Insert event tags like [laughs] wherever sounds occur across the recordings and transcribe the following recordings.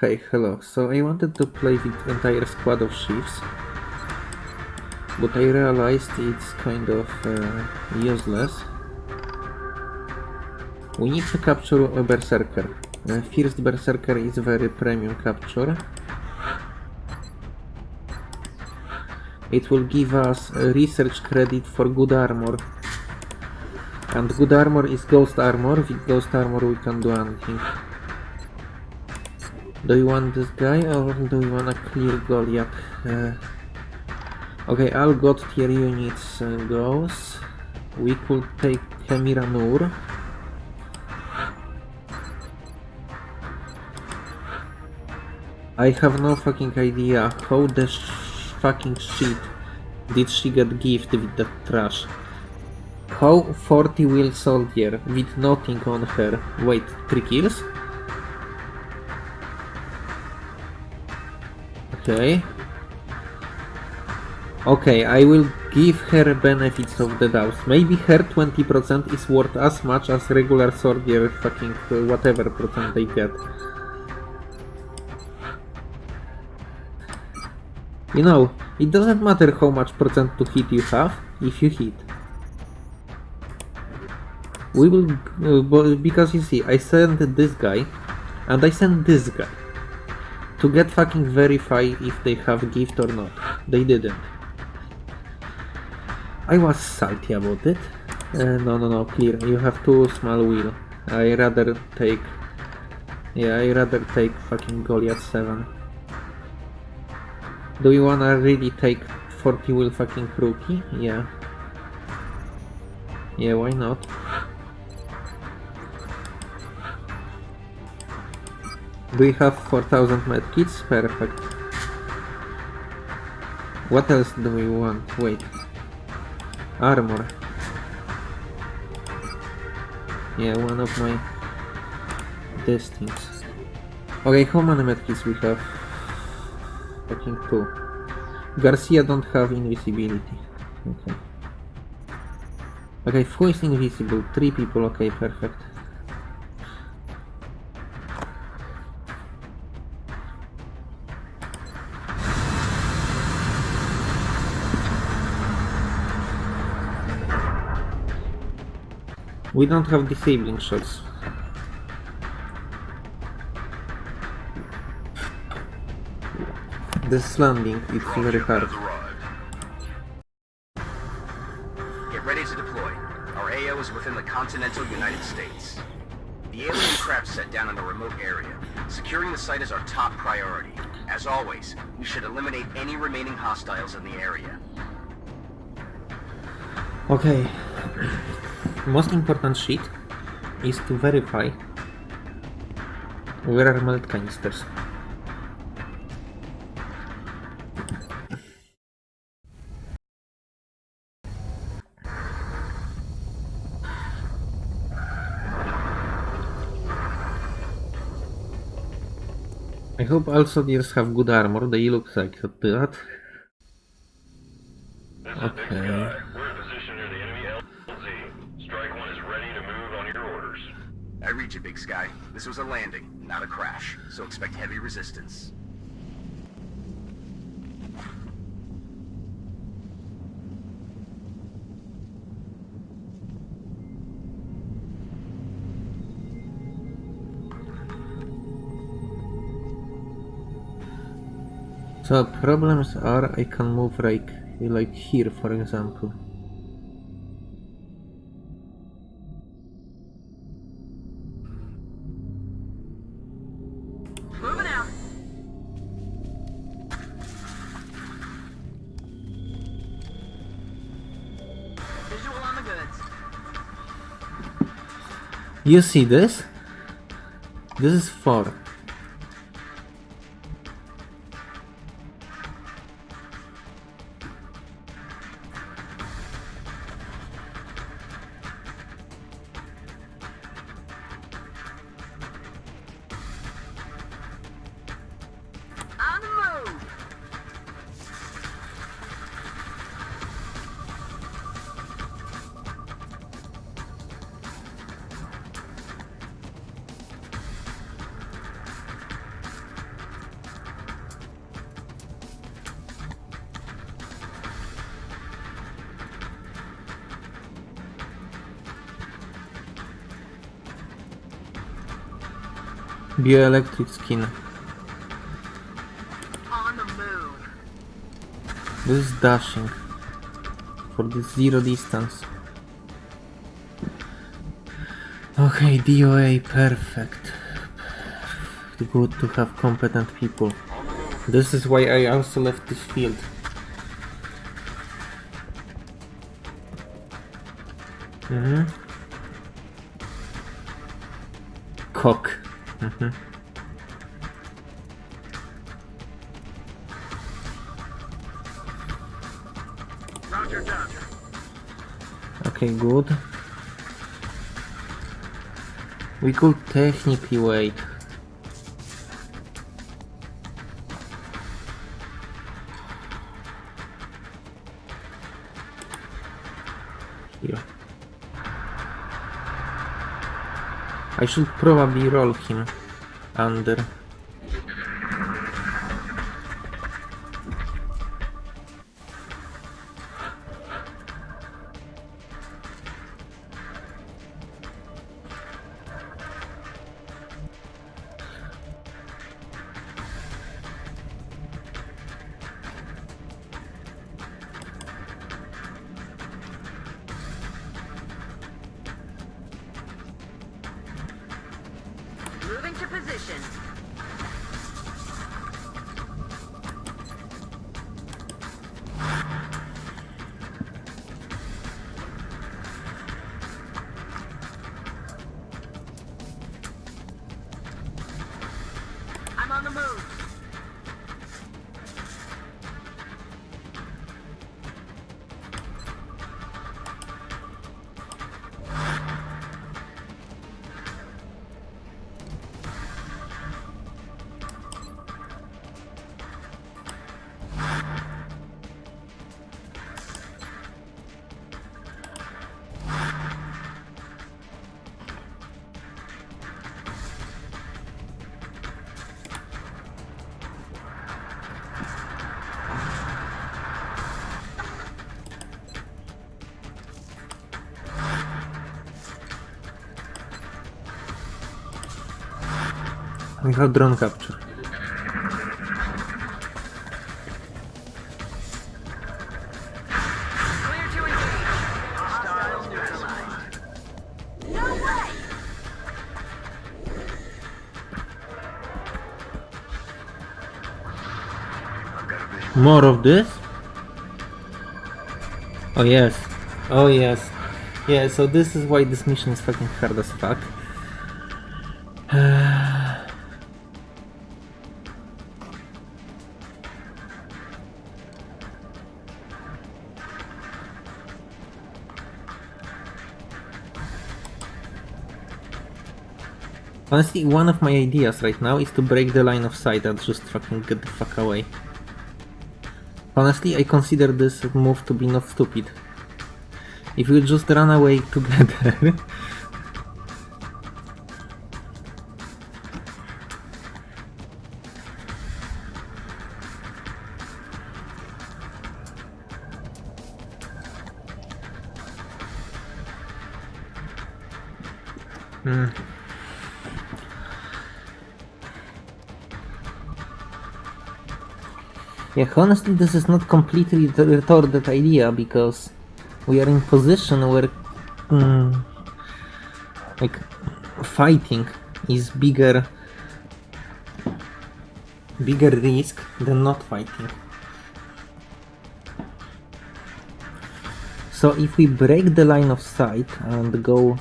Hey, hello. So I wanted to play with entire squad of chiefs, but I realized it's kind of uh, useless. We need to capture a berserker. Uh, first berserker is very premium capture. It will give us research credit for good armor. And good armor is ghost armor. With ghost armor we can do anything. Do you want this guy or do you want a clear Goliath? Uh, okay, all god tier units uh, goes. We could take Khemira Nur. I have no fucking idea how the sh fucking shit did she get gifted with that trash. How 40 wheel soldier with nothing on her. Wait, 3 kills? Okay. Okay, I will give her benefits of the doubt. Maybe her 20% is worth as much as regular soldier fucking uh, whatever percent they get. You know, it doesn't matter how much percent to hit you have, if you hit. We will, uh, because you see, I sent this guy, and I sent this guy. To get fucking verify if they have gift or not. They didn't. I was salty about it. Uh, no, no, no, clear. You have two small wheel. I rather take... Yeah, I rather take fucking Goliath 7. Do you wanna really take 40 wheel fucking rookie? Yeah. Yeah, why not? Do we have 4000 medkits? Perfect. What else do we want? Wait. Armor. Yeah, one of my... These things. Okay, how many medkits we have? I think two. Garcia don't have invisibility. Okay. Okay, who is invisible? Three people, okay, perfect. We don't have disabling shots. This landing, it's very hard. Get ready to deploy. Our AO is within the continental United States. The alien craft set down in a remote area. Securing the site is our top priority. As always, we should eliminate any remaining hostiles in the area. Okay. Most important shit is to verify where are Meld canisters. I hope all soldiers have good armor, they look like that. Okay. Sky. We're in position near the enemy LZ. Strike One is ready to move on your orders. I read you, Big Sky. This was a landing, not a crash, so expect heavy resistance. So problems are I can move like like here for example. you see this? This is 4 Bioelectric skin. The. This is dashing. For this zero distance. Okay, DOA, perfect. Good to have competent people. This is why I also left this field. Okay, good. We could technically wait. Here. I should probably roll him under. Moving to position. I've got a vision. More of this? Oh yes. Oh yes. Yeah, so this is why this mission is fucking hard as fuck. Honestly, one of my ideas right now is to break the line of sight and just fucking get the fuck away. Honestly, I consider this move to be not stupid. If we just run away [laughs] together... honestly, this is not completely the retarded idea because we are in position where, mm, like, fighting is bigger, bigger risk than not fighting. So if we break the line of sight and go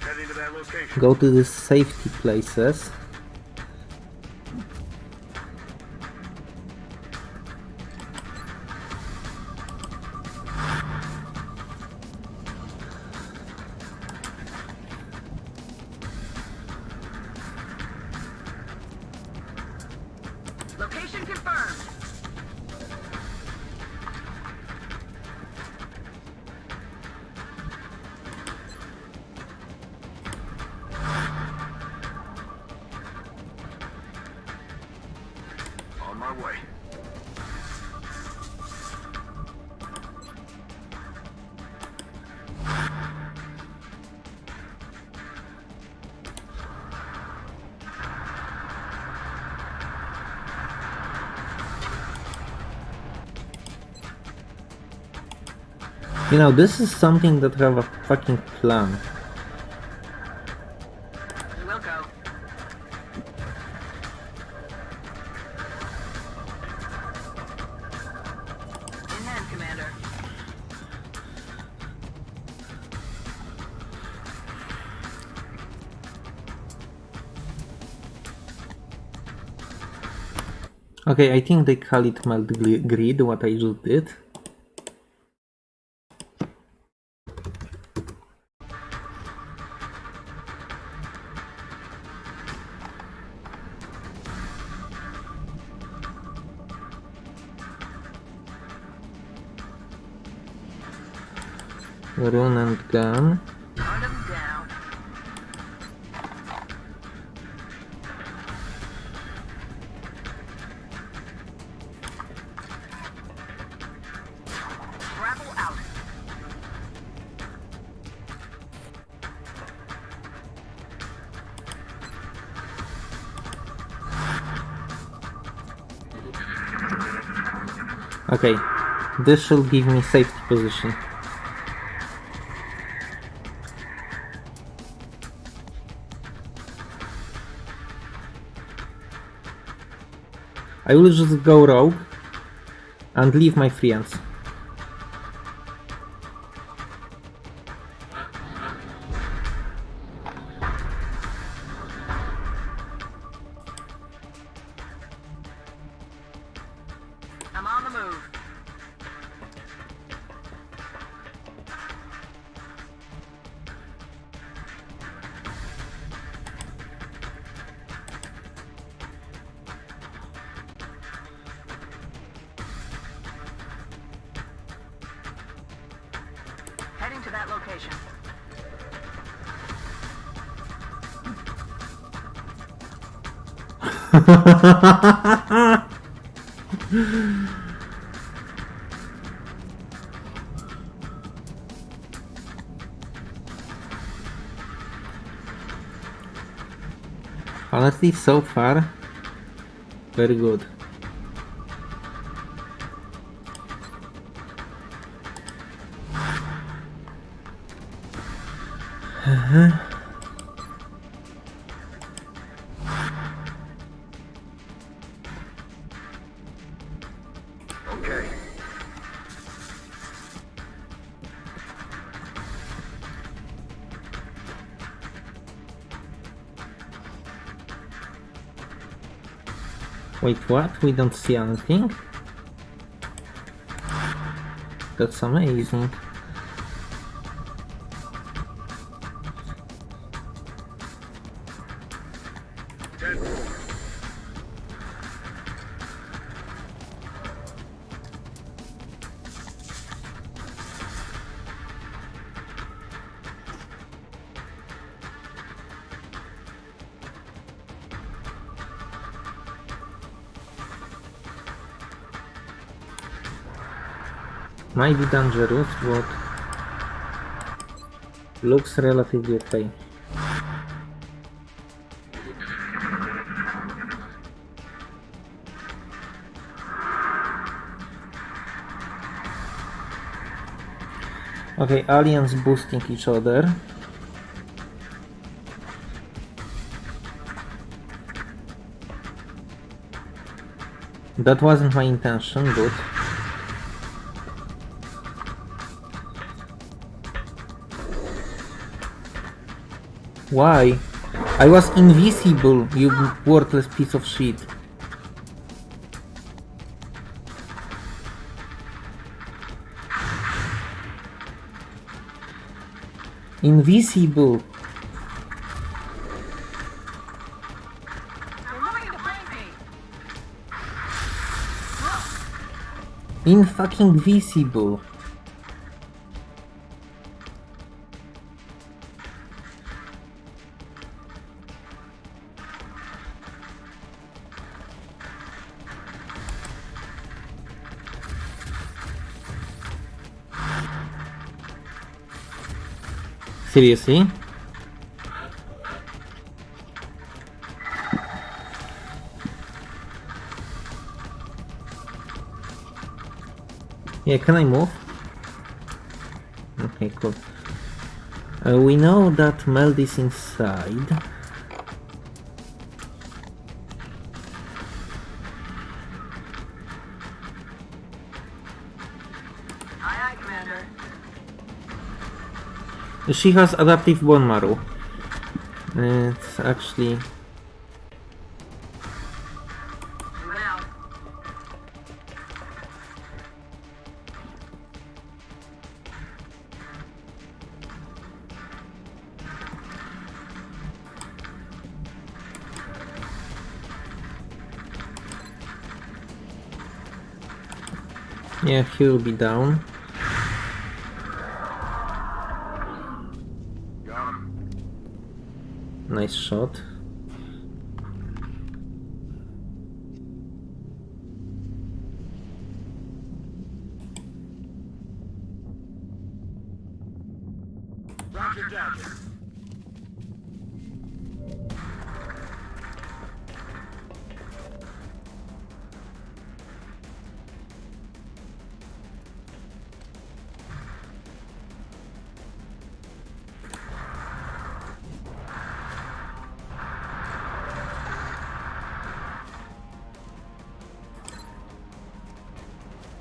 Heading to that location. go to the safety places. my way. You know, this is something that I have a fucking plan. Okay, I think they call it melt grid, what I just did. Run and gun. Okay, this should give me safety position. I will just go rogue and leave my friends. Honestly, so far, very good. Wait, what? We don't see anything? That's amazing. Might be dangerous, but looks relatively okay. Okay, aliens boosting each other. That wasn't my intention, but Why? I was invisible, you worthless piece of shit. Invisible. In fucking visible. Seriously? Yeah, can I move? Okay, cool. Uh, we know that Meld is inside. She has adaptive bone marrow. It's actually yeah, he'll be down. Shot.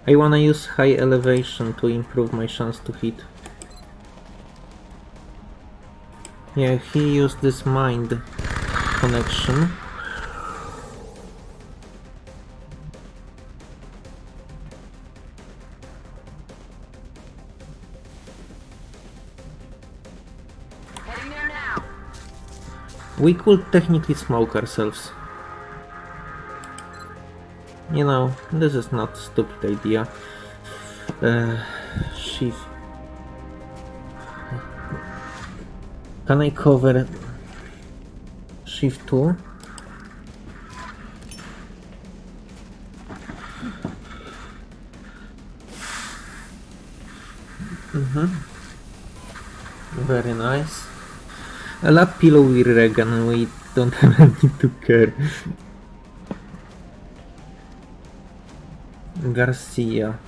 I wanna use high elevation to improve my chance to hit. Yeah, he used this mind connection. Heading there now. We could technically smoke ourselves. You know, this is not stupid idea. Uh, Shiv. Can I cover shift 2? Mm-hmm. Very nice. A lap pillow with Regan, we don't [laughs] have any to care. Garcia.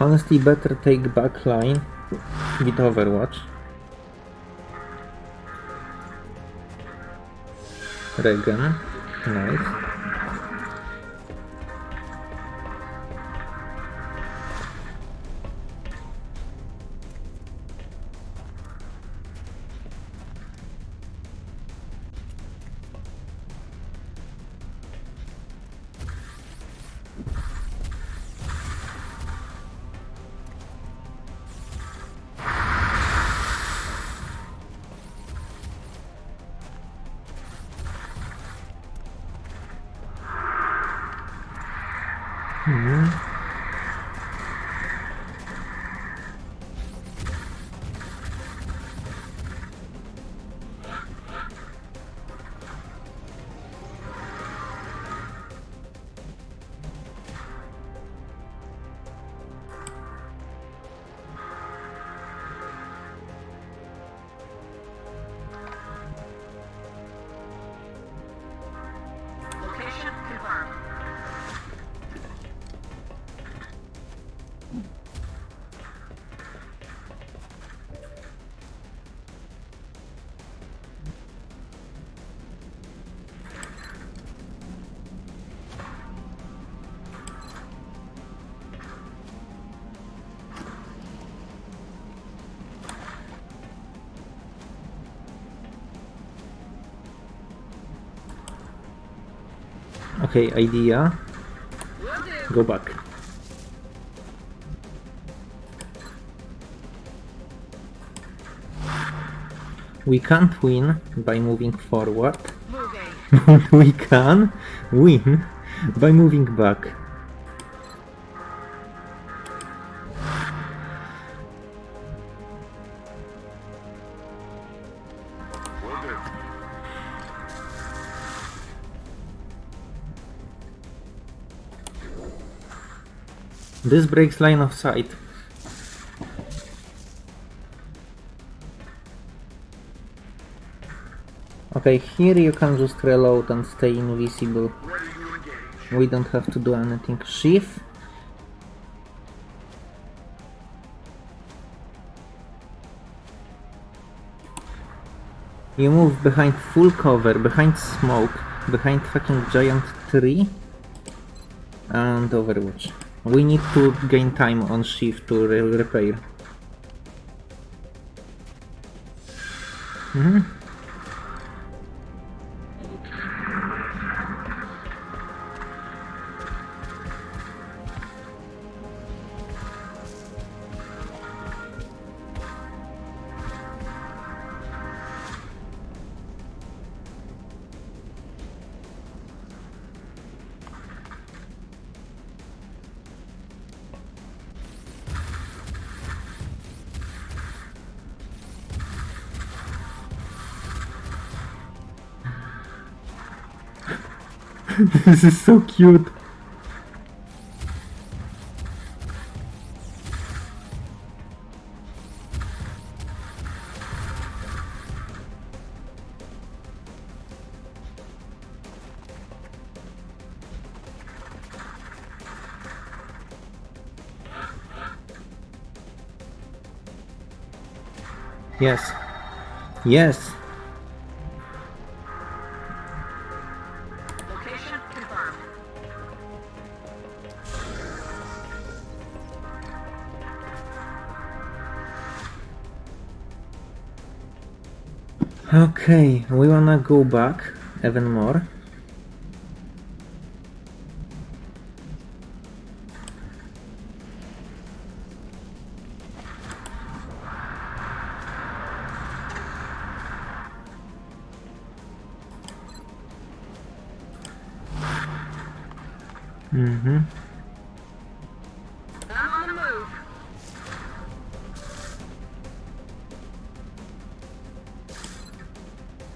Honestly, better take back line with Overwatch. Regan, nice. Location Okay, idea. Go back. We can't win by moving forward. [laughs] We can win by moving back. This breaks line of sight. Okay, here you can just reload and stay invisible. We don't have to do anything. Shiv. You move behind full cover, behind smoke, behind fucking giant tree and overwatch. We need to gain time on Shiv to re repair. Mhm. [laughs] this is so cute. Yes. Yes. Okay, we wanna go back even more.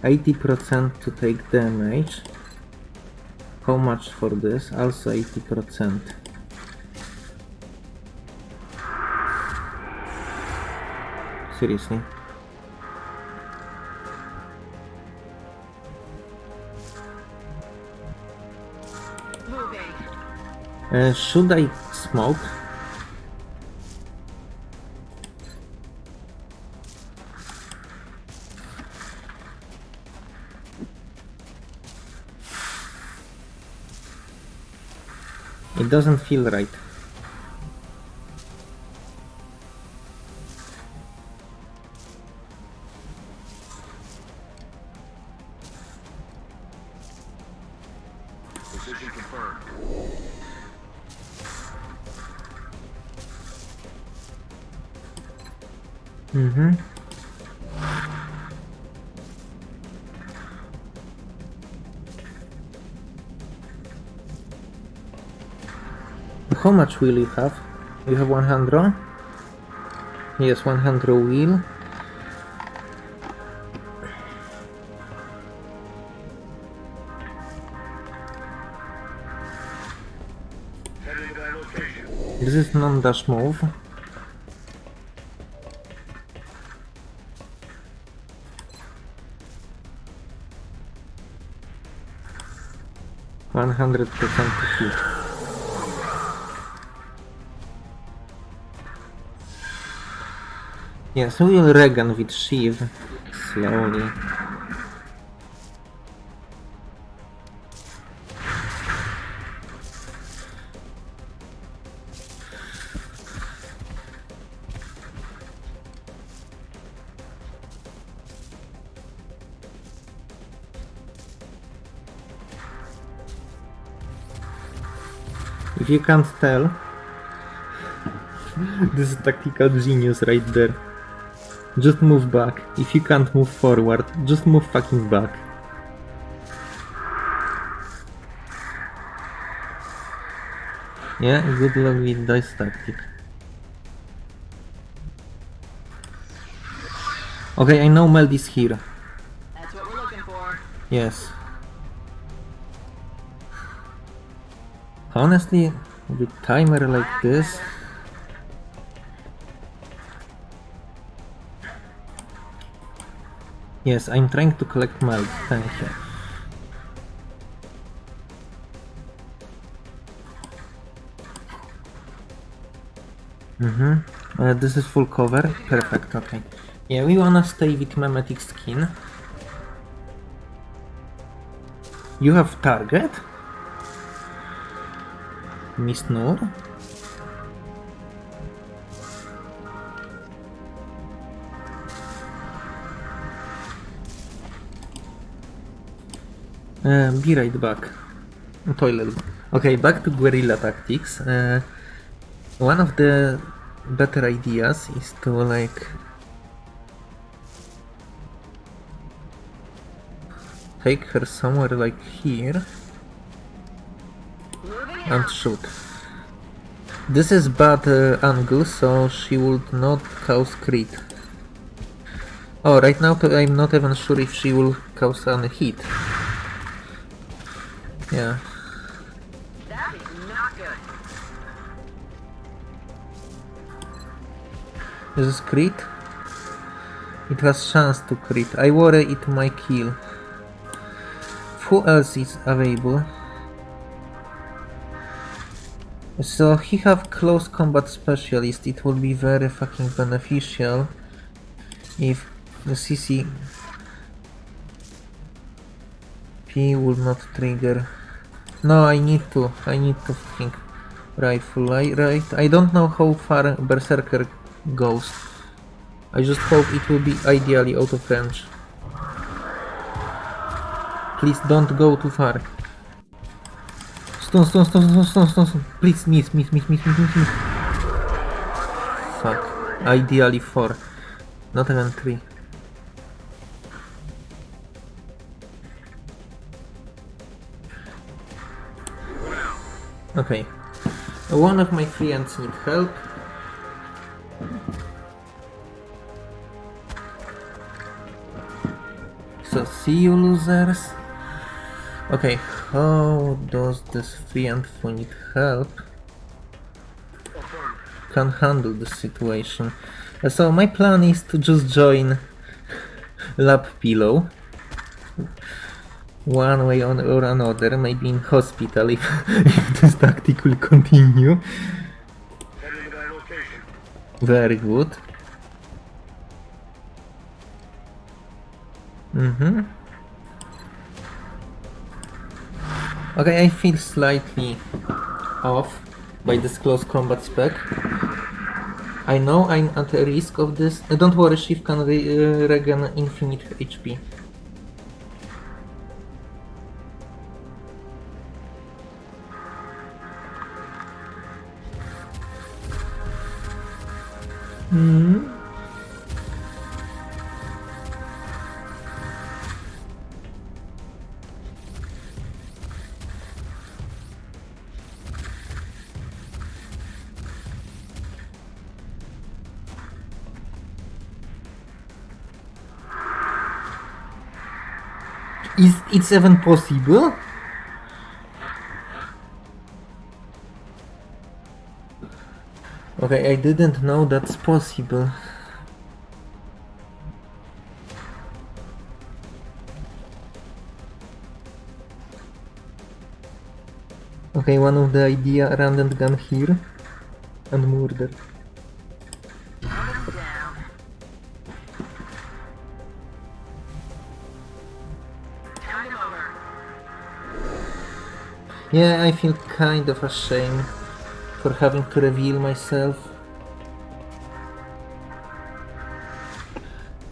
80% to take damage. How much for this? Also 80%. Seriously? Uh, should I smoke? It doesn't feel right. Mm-hmm. How much will you have? You have 100? Yes, 100 wheel. This is non-dash move. One hundred percent hit. Yes, we will Regan with Shiv slowly. If you can't tell, [laughs] this is tactical genius right there. Just move back. If you can't move forward, just move fucking back. Yeah, good luck with this tactic. Okay, I know Meld is here. That's what we're looking for. Yes. Honestly, with timer like this, Yes, I'm trying to collect Meld. Thank you. Mm-hmm. Uh, this is full cover. Perfect, okay. Yeah, we wanna stay with mimetic skin. You have target? Miss Noor? Uh, be right back. Toilet. Okay, back to guerrilla tactics. Uh, one of the better ideas is to like take her somewhere like here and shoot. This is bad uh, angle, so she would not cause crit. Oh, right now I'm not even sure if she will cause any hit. Yeah. That is not good. This is crit. It has chance to crit. I worry it might kill. Who else is available? So he have close combat specialist. It will be very fucking beneficial if the CC P will not trigger. No, I need to. I need to fucking rifle. I right. I don't know how far Berserker goes. I just hope it will be ideally out of range. Please don't go too far. Stun, stun, stun, stun, stun, stun, stun. Please miss, miss, miss, miss, miss, miss, miss. Fuck. Ideally four. Not even three. Okay. One of my friends need help. So see you losers. Okay, how does this friend who need help can handle the situation? Uh, So my plan is to just join Lab Pillow. One way on or another, maybe in hospital [laughs] if, if this tactic will continue. Very good. Mm-hmm. Okay, I feel slightly off by this close combat spec. I know I'm at risk of this. Uh, don't worry, Shiv can re uh, regen infinite HP. Is it even possible? Okay, I didn't know that's possible. Okay, one of the idea random gun here and murder. Yeah, I feel kind of ashamed for having to reveal myself.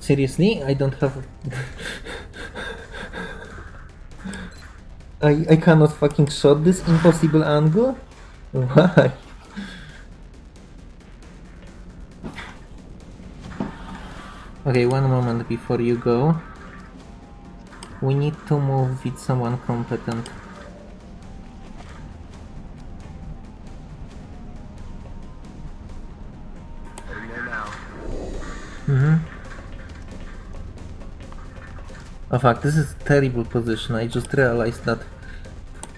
Seriously, I don't have. [laughs] I I cannot fucking shot this impossible angle. Why? Okay, one moment before you go. We need to move with someone competent. Mm-hmm. Oh fuck, this is terrible position. I just realized that.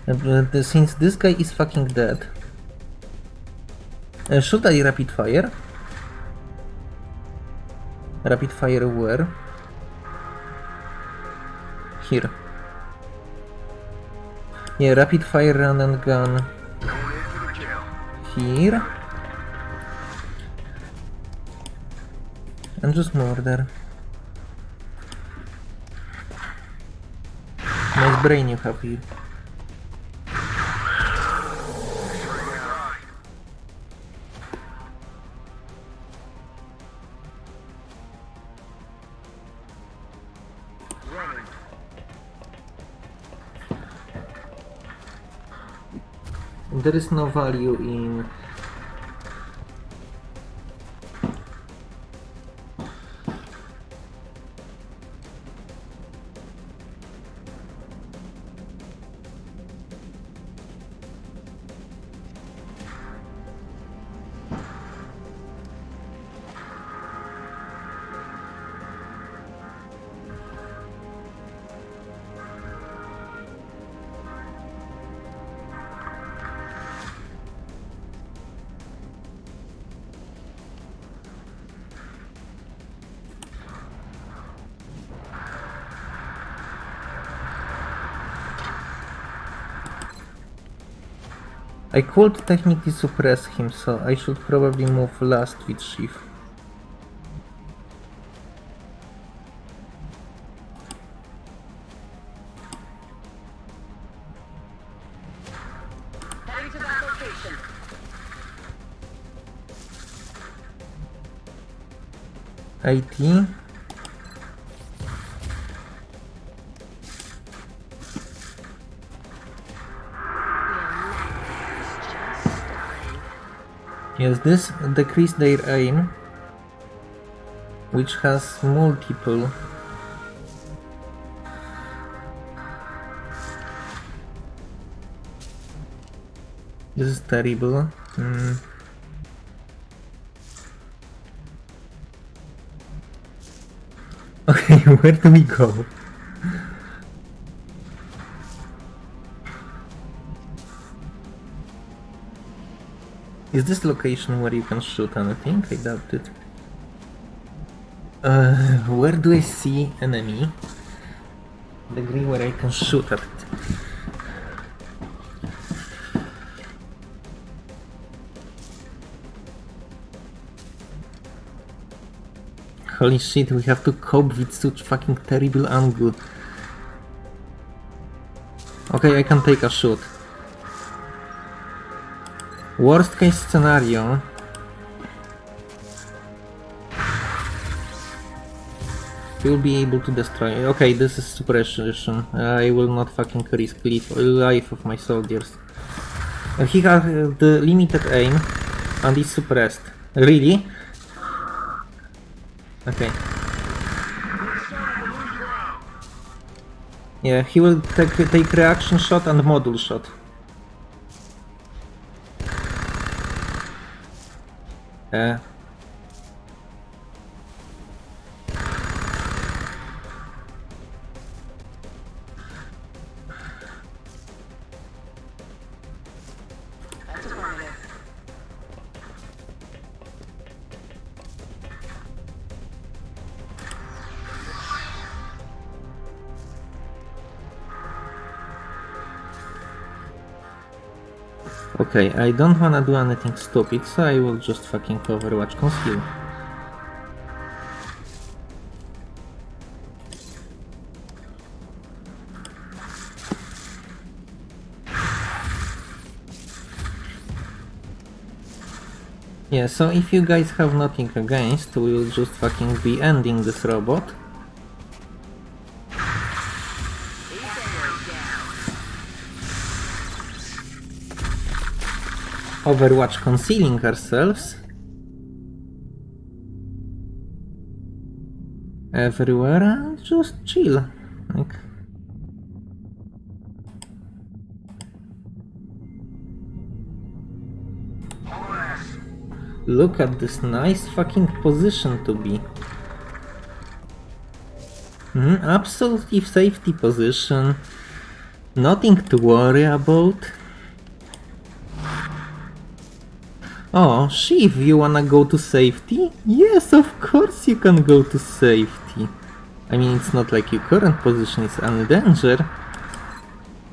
Uh, Since this guy is fucking dead. Uh, should I rapid fire? Rapid fire where? Here. Yeah, rapid fire run and gun. In. Here. And just murder. Nice brain you have here. There is no value in I could technically suppress him, so I should probably move last with to. IT. Yes, this decrease their aim, which has multiple. This is terrible. Hmm. Okay, [laughs] where do we go? Is this location where you can shoot anything? I doubt it. Uh, where do I see enemy? The green where I can shoot at it. Holy shit, we have to cope with such fucking terrible angle. Okay, I can take a shot. Worst case scenario. You'll be able to destroy. Okay, this is suppression. I will not fucking risk life of my soldiers. Uh, he has uh, the limited aim and is suppressed. Really? Okay. Yeah, he will take take reaction shot and module shot. Uh. Okay, I don't wanna do anything stupid, so I will just fucking Overwatch conceal. Yeah, so if you guys have nothing against, we will just fucking be ending this robot. Overwatch concealing ourselves. Everywhere and just chill. Like Look at this nice fucking position to be. Mhm, absolutely safety position. Nothing to worry about. Oh, Shiv, you wanna go to safety? Yes, of course you can go to safety. I mean, it's not like your current position is under danger,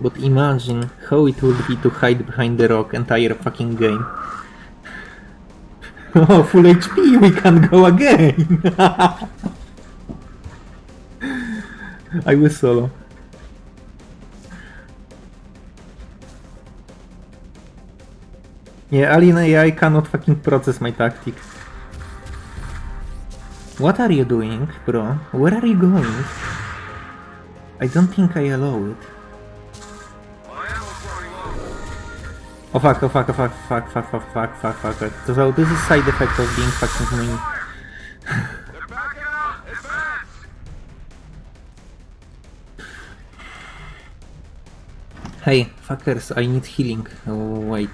but imagine how it would be to hide behind the rock entire fucking game. [laughs] Oh, full HP, we can go again! [laughs] I will solo. Yeah, Alien AI cannot fucking process my tactic. What are you doing, bro? Where are you going? I don't think I allow it. Oh fuck, oh fuck, oh fuck, fuck, fuck, fuck, fuck, fuck, fuck, fuck. So this is side effect of being fucking mean. [laughs] Hey, fuckers, I need healing. Oh, wait.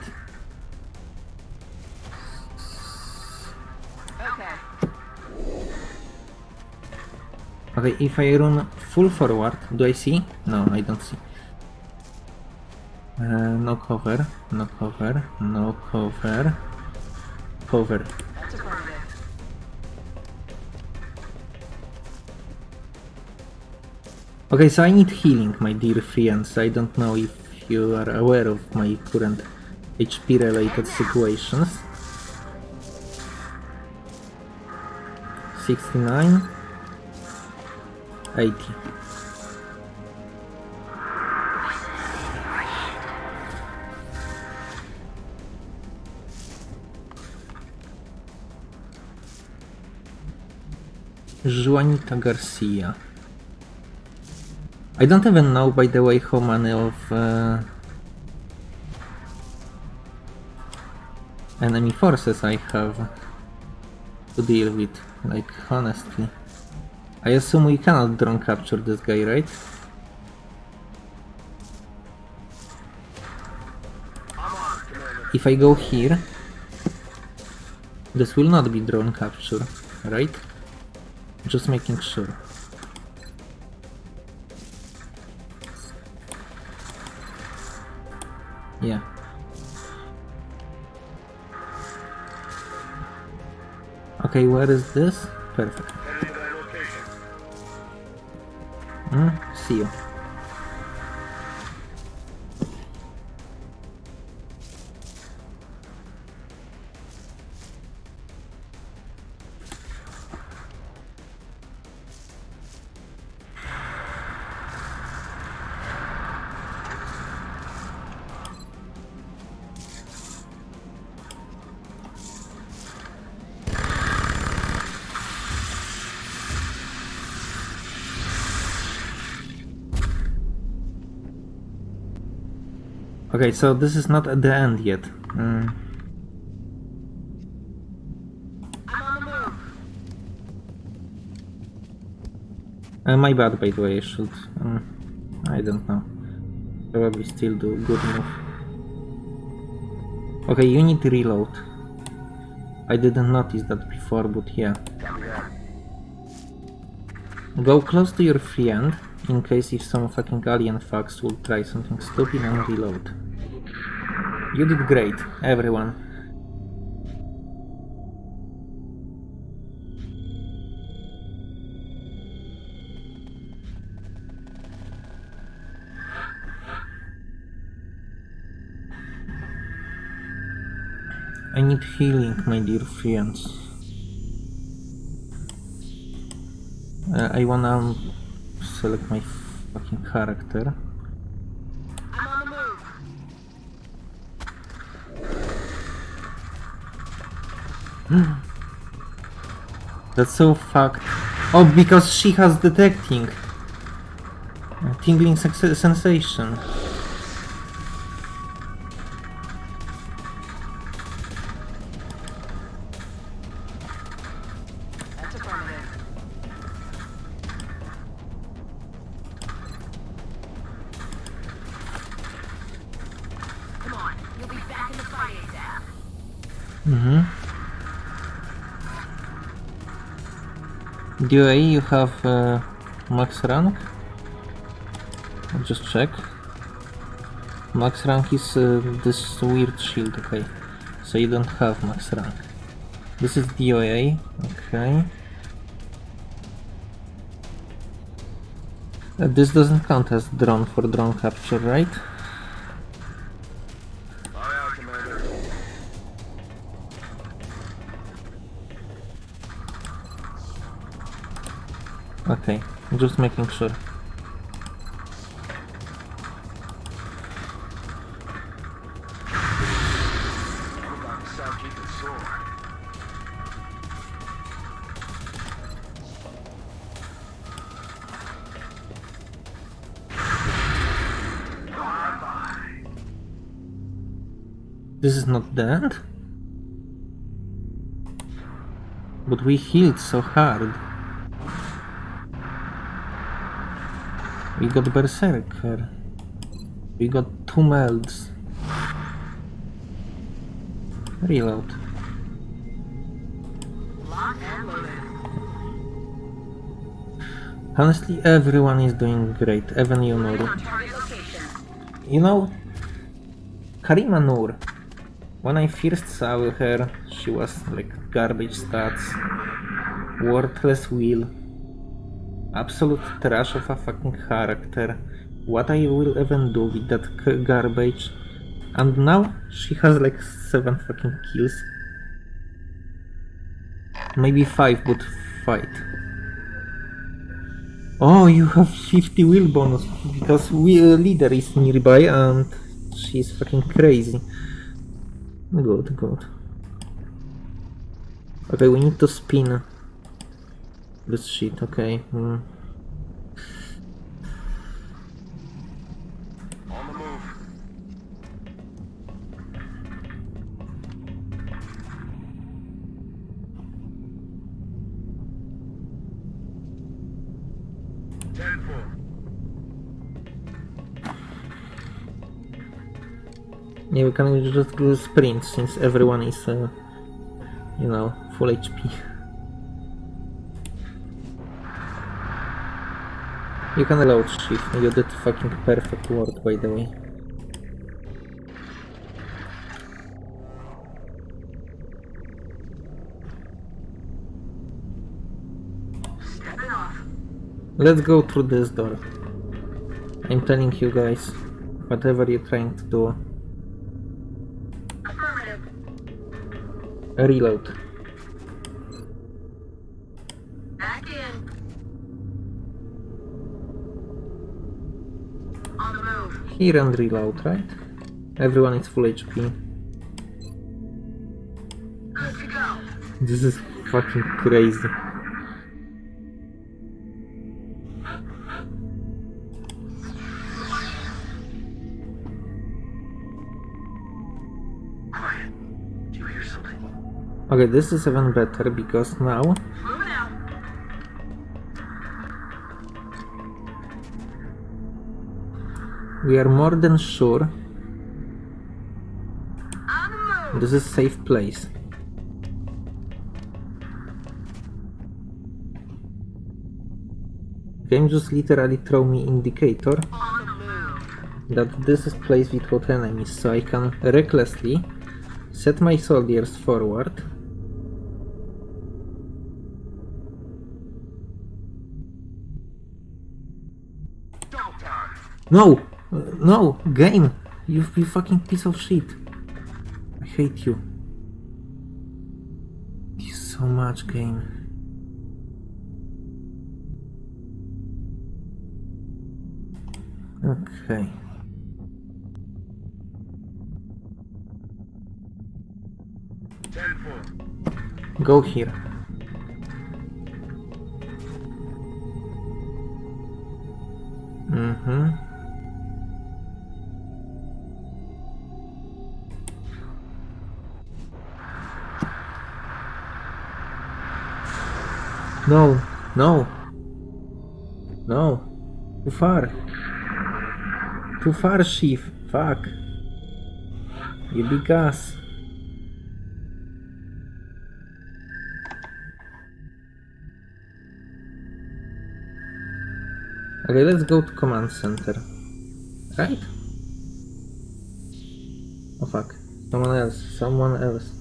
Okay, if I run full forward, do I see? No, I don't see. Uh, no cover, no cover, no cover. Cover. Okay, so I need healing, my dear friends. I don't know if you are aware of my current HP related situations. 69 80 Juanita Garcia I don't even know, by the way, how many of uh, enemy forces I have to deal with. Like, honestly. I assume we cannot drone capture this guy, right? If I go here, this will not be drone capture, right? Just making sure. Yeah. Okay, where is this? Perfect. Mm, Okay, so this is not at the end yet. Mm. Uh, my bad, by the way, I should... Um, I don't know. Probably still do good move. Okay, you need to reload. I didn't notice that before, but yeah. Go close to your friend, in case if some fucking alien fucks will try something stupid and reload. You did great, everyone. I need healing, my dear friends. Uh, I wanna select my fucking character. I'm on the move. That's so fucked. Oh, because she has detecting. Tingling sensation. That's DOA, you have uh, max rank? I'll just check. Max rank is uh, this weird shield, okay. So you don't have max rank. This is DOA, okay. Uh, this doesn't count as drone for drone capture, right? Okay, just making sure. This is not end? But we healed so hard. We got Berserker. We got two melds. Reload. Honestly, everyone is doing great, even you. You know, Karima Nur, when I first saw her, she was like garbage stats, worthless wheel, absolute trash of a fucking character. What I will even do with that garbage? And now she has like seven fucking kills. Maybe five, would fight. Oh, you have 50 wheel bonus because we wheel leader is nearby and she's fucking crazy. Good, good. Okay, we need to spin this shit, okay. Hmm. On the move. Ten four. Yeah, we can just do sprint since everyone is, uh, you know, full HP. You can load shift, you did fucking perfect work by the way. Let's go through this door. I'm telling you guys, whatever you're trying to do, reload. Back in. On the move. Here and reload, right? Everyone is full HP. This is fucking crazy. Quiet. Do you hear something? Okay, this is even better because now we are more than sure this is a safe place. Game just literally throw me indicator that this is place without enemies, so I can recklessly set my soldiers forward. No! No! Game! You, you fucking piece of shit. I hate you. You so much, game. Okay. Go here. Mm-hmm. No, no. No. Too far. Too far, Chief. Fuck. You big ass. Okay, let's go to command center. Right? Oh fuck. Someone else. Someone else.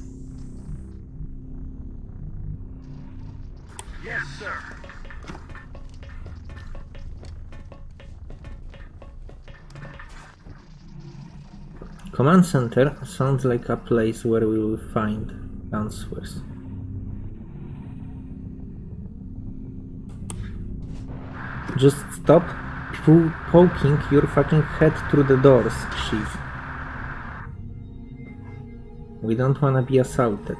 Command center sounds like a place where we will find answers. Just stop po- poking your fucking head through the doors, Chief. We don't wanna be assaulted.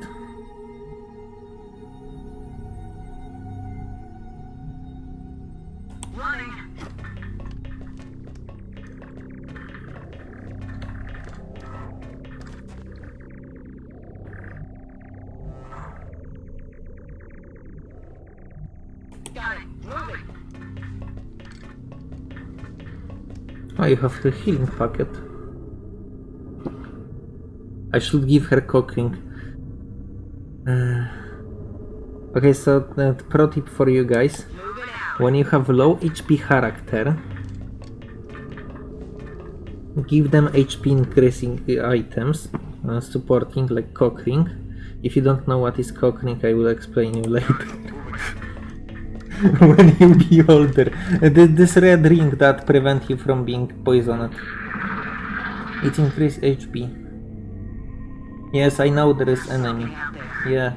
You have the healing packet. I should give her cooking. Uh, okay, so uh, pro tip for you guys. When you have low HP character, give them HP increasing items, uh, supporting like cock ring. If you don't know what is cock ring, I will explain you [laughs] later. [laughs] when you be older, this red ring that prevent you from being poisoned. It increase HP. Yes, I know there is enemy. Something out there. Yeah.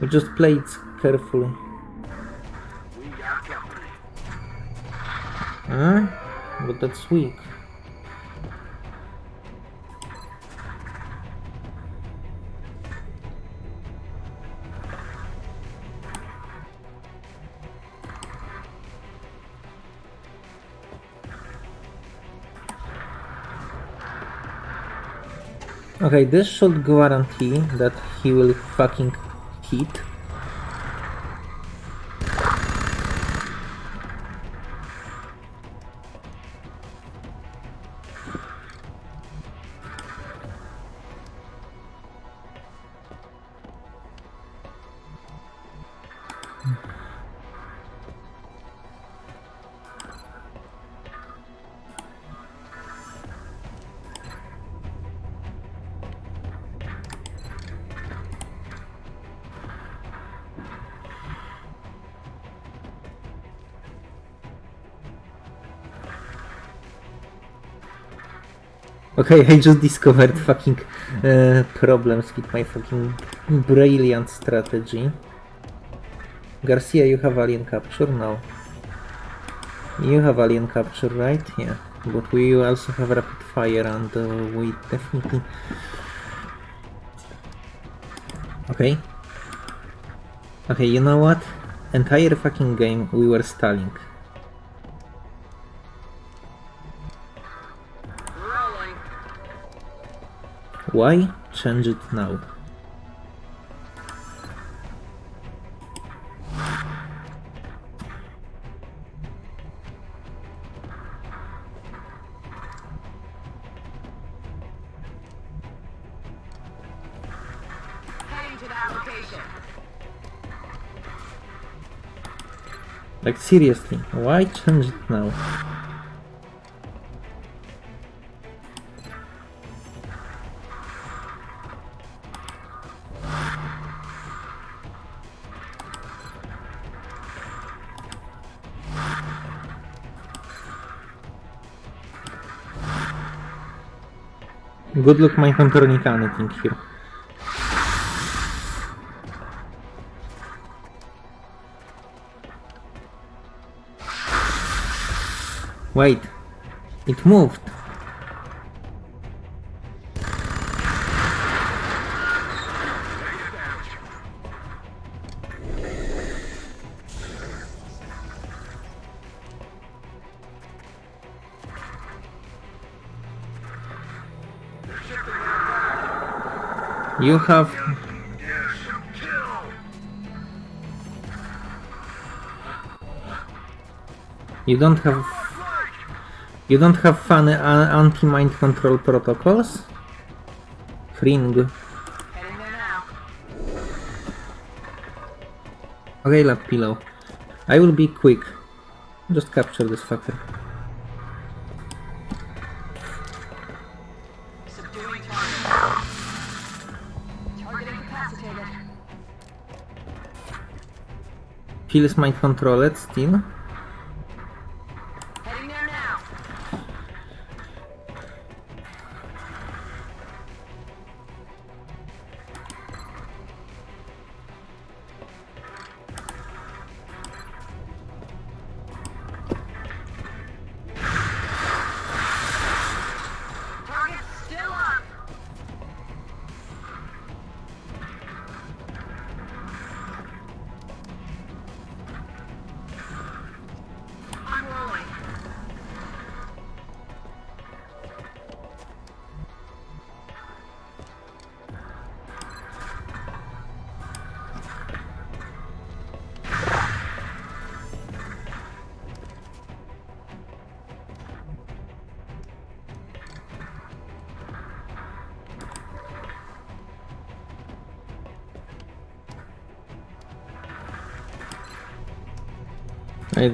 We just play it carefully. We got company. Huh? But that's weak. Okay, this should guarantee that he will fucking hit. Okay, I just discovered fucking uh, problems with my fucking brilliant strategy. Garcia, you have alien capture? No. You have alien capture, right? Yeah. But we also have rapid fire and uh, we definitely... Okay. Okay, you know what? Entire fucking game we were stalling. Why change it now? Heading to that location. Like seriously, why change it now? Good luck my controlling anything here. Wait, it moved. You have you don't have you don't have fun uh, anti-mind control protocols? Fring. Okay, lap pillow. I will be quick. Just capture this fucker. Feels mind controlled still.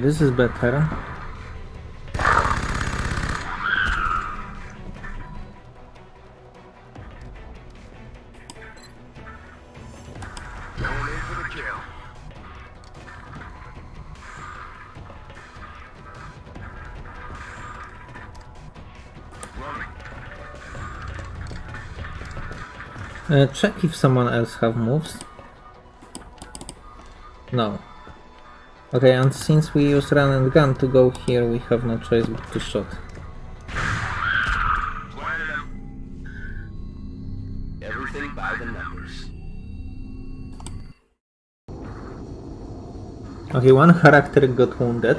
This is better. Uh, check if someone else have moves. Okay, and since we use run and gun to go here, we have no choice but to shoot. Everything by the numbers. Okay, one character got wounded.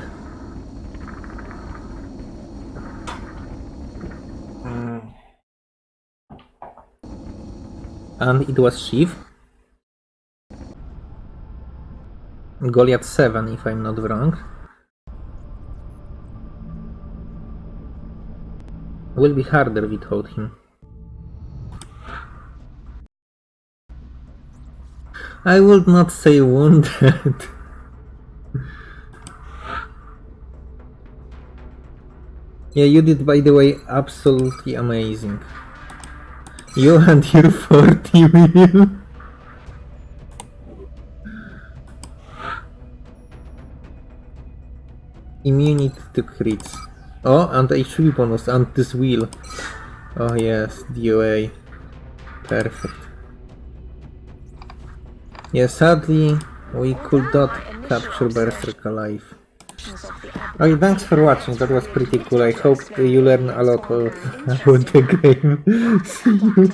Hmm. And it was Shiv. Goliath 7, if I'm not wrong. Will be harder without him. I would not say wounded. [laughs] Yeah, you did, by the way, absolutely amazing. You and your [laughs] 40 wheel. Immunity to crits. Oh, and HP bonus, and this wheel. Oh yes, DOA. Perfect. Yeah, sadly, we could not capture Berserk alive. Okay, thanks for watching, that was pretty cool. I hope you learn a lot [laughs] about the game. [laughs]